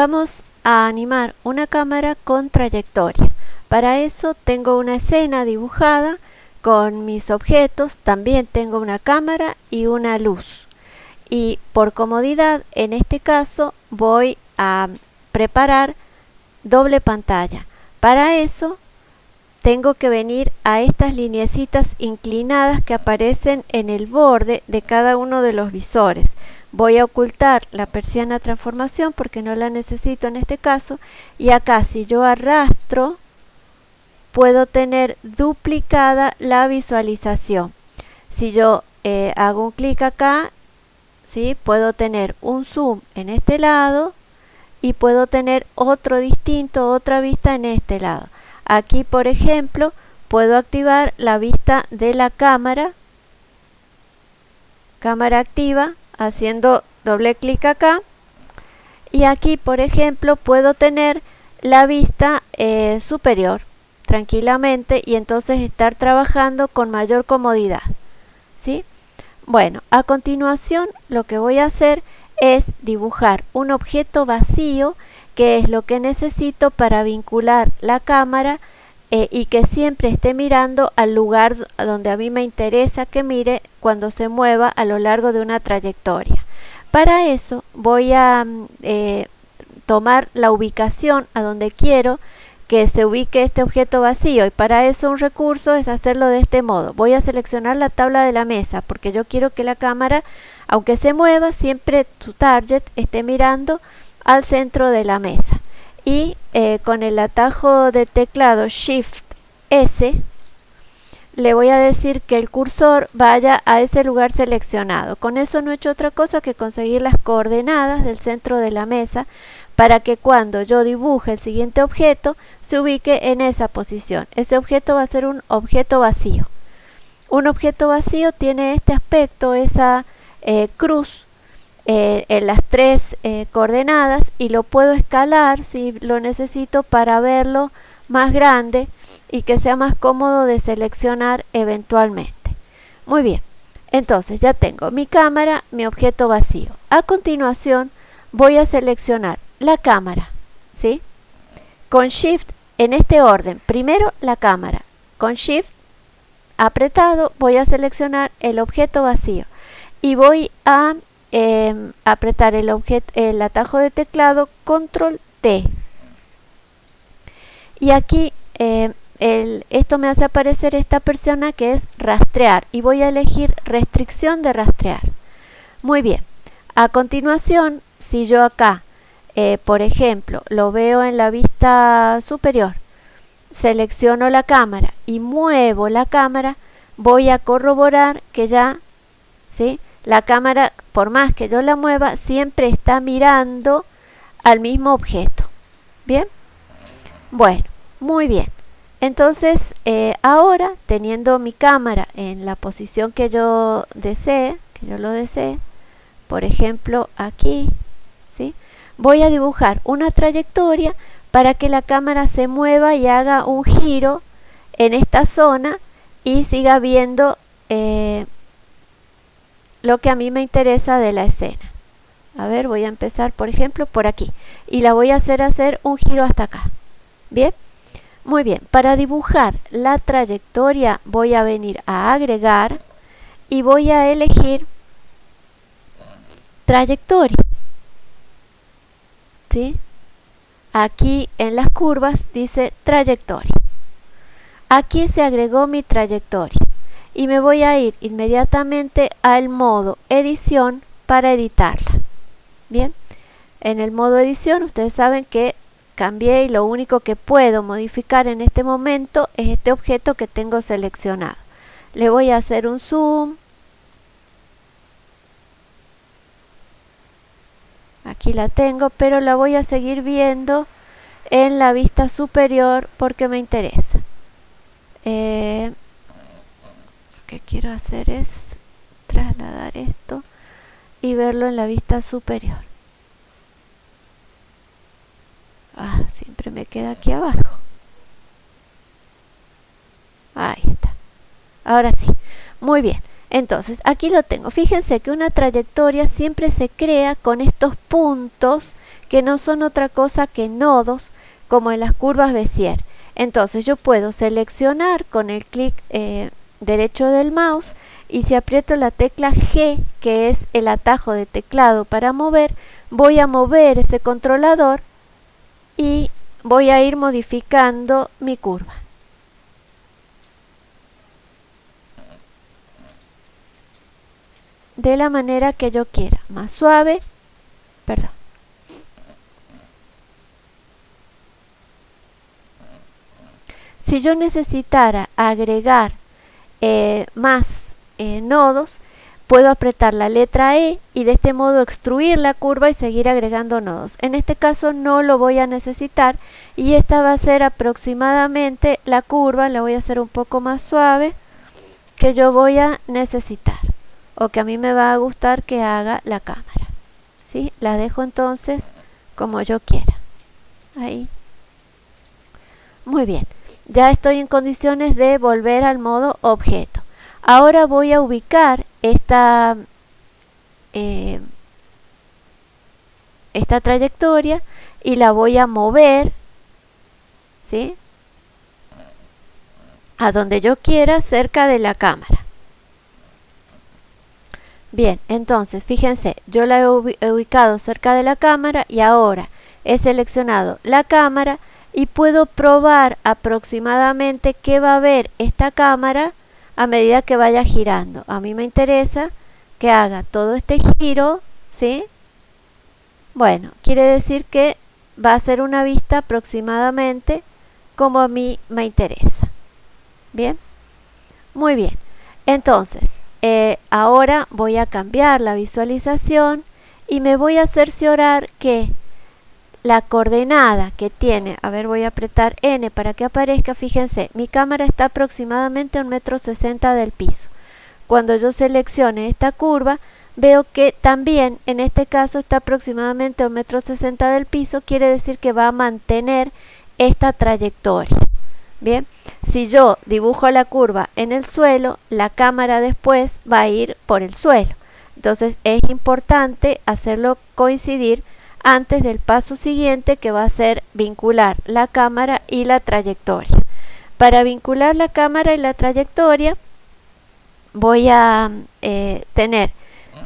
Vamos a animar una cámara con trayectoria. Para eso tengo una escena dibujada con mis objetos, también tengo una cámara y una luz. Y por comodidad, en este caso, voy a preparar doble pantalla. Para eso tengo que venir a estas lineecitas inclinadas que aparecen en el borde de cada uno de los visores. Voy a ocultar la persiana transformación porque no la necesito en este caso y acá si yo arrastro puedo tener duplicada la visualización. Si yo eh, hago un clic acá, ¿sí? puedo tener un zoom en este lado y puedo tener otro distinto, otra vista en este lado. Aquí, por ejemplo, puedo activar la vista de la cámara, cámara activa, haciendo doble clic acá. Y aquí, por ejemplo, puedo tener la vista eh, superior tranquilamente y entonces estar trabajando con mayor comodidad. ¿sí? Bueno, a continuación lo que voy a hacer es dibujar un objeto vacío que es lo que necesito para vincular la cámara eh, y que siempre esté mirando al lugar donde a mí me interesa que mire cuando se mueva a lo largo de una trayectoria. Para eso voy a mm, eh, tomar la ubicación a donde quiero que se ubique este objeto vacío y para eso un recurso es hacerlo de este modo. Voy a seleccionar la tabla de la mesa porque yo quiero que la cámara, aunque se mueva, siempre su target esté mirando al centro de la mesa. Y eh, con el atajo de teclado Shift S le voy a decir que el cursor vaya a ese lugar seleccionado. Con eso no he hecho otra cosa que conseguir las coordenadas del centro de la mesa para que cuando yo dibuje el siguiente objeto se ubique en esa posición. Ese objeto va a ser un objeto vacío. Un objeto vacío tiene este aspecto, esa eh, cruz eh, en las tres eh, coordenadas y lo puedo escalar si lo necesito para verlo más grande y que sea más cómodo de seleccionar eventualmente. Muy bien, entonces ya tengo mi cámara, mi objeto vacío. A continuación voy a seleccionar la cámara, ¿sí? Con Shift en este orden. Primero la cámara. Con Shift apretado voy a seleccionar el objeto vacío y voy a em, apretar el, el atajo de teclado Control T. Y aquí em, esto me hace aparecer esta persona que es rastrear y voy a elegir restricción de rastrear. Muy bien. A continuación, si yo acá eh, por ejemplo, lo veo en la vista superior, selecciono la cámara y muevo la cámara, voy a corroborar que ya, ¿sí? La cámara, por más que yo la mueva, siempre está mirando al mismo objeto. ¿Bien? Bueno, muy bien. Entonces, eh, ahora, teniendo mi cámara en la posición que yo desee, que yo lo desee, por ejemplo, aquí, ¿sí? voy a dibujar una trayectoria para que la cámara se mueva y haga un giro en esta zona y siga viendo eh, lo que a mí me interesa de la escena. A ver, voy a empezar, por ejemplo, por aquí. Y la voy a hacer hacer un giro hasta acá. ¿Bien? Muy bien. Para dibujar la trayectoria voy a venir a agregar y voy a elegir trayectoria. Aquí en las curvas dice trayectoria. Aquí se agregó mi trayectoria y me voy a ir inmediatamente al modo edición para editarla. Bien, en el modo edición ustedes saben que cambié y lo único que puedo modificar en este momento es este objeto que tengo seleccionado. Le voy a hacer un zoom, aquí la tengo, pero la voy a seguir viendo en la vista superior porque me interesa. Eh, que quiero hacer es trasladar esto y verlo en la vista superior. Ah, siempre me queda aquí abajo. Ahí está. Ahora sí. Muy bien. Entonces, aquí lo tengo. Fíjense que una trayectoria siempre se crea con estos puntos que no son otra cosa que nodos como en las curvas Bézier. Entonces yo puedo seleccionar con el clic eh, derecho del mouse y si aprieto la tecla G, que es el atajo de teclado para mover, voy a mover ese controlador y voy a ir modificando mi curva. de la manera que yo quiera, más suave, perdón. Si yo necesitara agregar eh, más eh, nodos, puedo apretar la letra E y de este modo extruir la curva y seguir agregando nodos. En este caso no lo voy a necesitar y esta va a ser aproximadamente la curva, la voy a hacer un poco más suave, que yo voy a necesitar o que a mí me va a gustar que haga la cámara. ¿sí? La dejo entonces como yo quiera. Ahí. Muy bien. Ya estoy en condiciones de volver al modo objeto. Ahora voy a ubicar esta, eh, esta trayectoria y la voy a mover ¿sí? a donde yo quiera cerca de la cámara. Bien, entonces, fíjense, yo la he ubicado cerca de la cámara y ahora he seleccionado la cámara y puedo probar aproximadamente qué va a ver esta cámara a medida que vaya girando. A mí me interesa que haga todo este giro, ¿sí? Bueno, quiere decir que va a ser una vista aproximadamente como a mí me interesa. ¿Bien? Muy bien. Entonces, eh, ahora voy a cambiar la visualización y me voy a cerciorar que la coordenada que tiene, a ver voy a apretar N para que aparezca, fíjense, mi cámara está aproximadamente a un metro sesenta del piso. Cuando yo seleccione esta curva, veo que también en este caso está aproximadamente a un metro sesenta del piso, quiere decir que va a mantener esta trayectoria. Bien, si yo dibujo la curva en el suelo, la cámara después va a ir por el suelo. Entonces es importante hacerlo coincidir antes del paso siguiente que va a ser vincular la cámara y la trayectoria. Para vincular la cámara y la trayectoria voy a eh, tener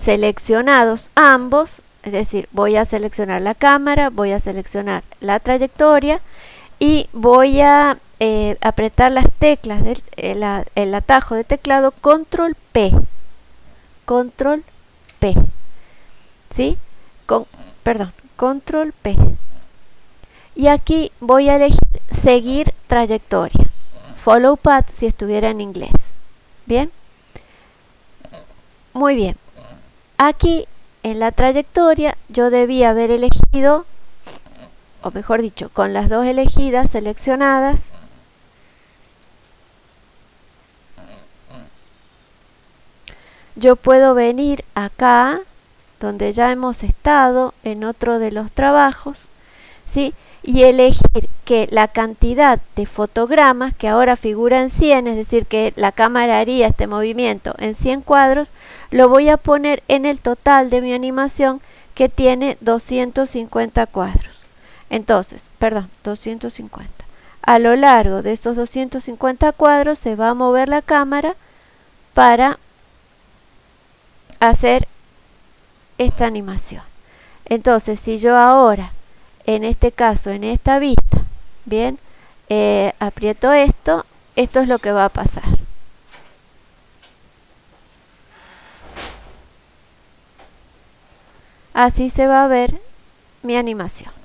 seleccionados ambos, es decir, voy a seleccionar la cámara, voy a seleccionar la trayectoria y voy a eh, apretar las teclas del el, atajo de teclado control P control P ¿sí? Con, perdón, control P. Y aquí voy a elegir seguir trayectoria. Follow path si estuviera en inglés. Bien muy bien. Aquí en la trayectoria yo debía haber elegido o mejor dicho con las dos elegidas seleccionadas yo puedo venir acá donde ya hemos estado en otro de los trabajos ¿sí? y elegir que la cantidad de fotogramas que ahora figura en 100 es decir que la cámara haría este movimiento en 100 cuadros lo voy a poner en el total de mi animación que tiene 250 cuadros entonces, perdón, 250 a lo largo de estos 250 cuadros se va a mover la cámara para hacer esta animación. Entonces, si yo ahora, en este caso, en esta vista, bien, eh, aprieto esto, esto es lo que va a pasar. Así se va a ver mi animación.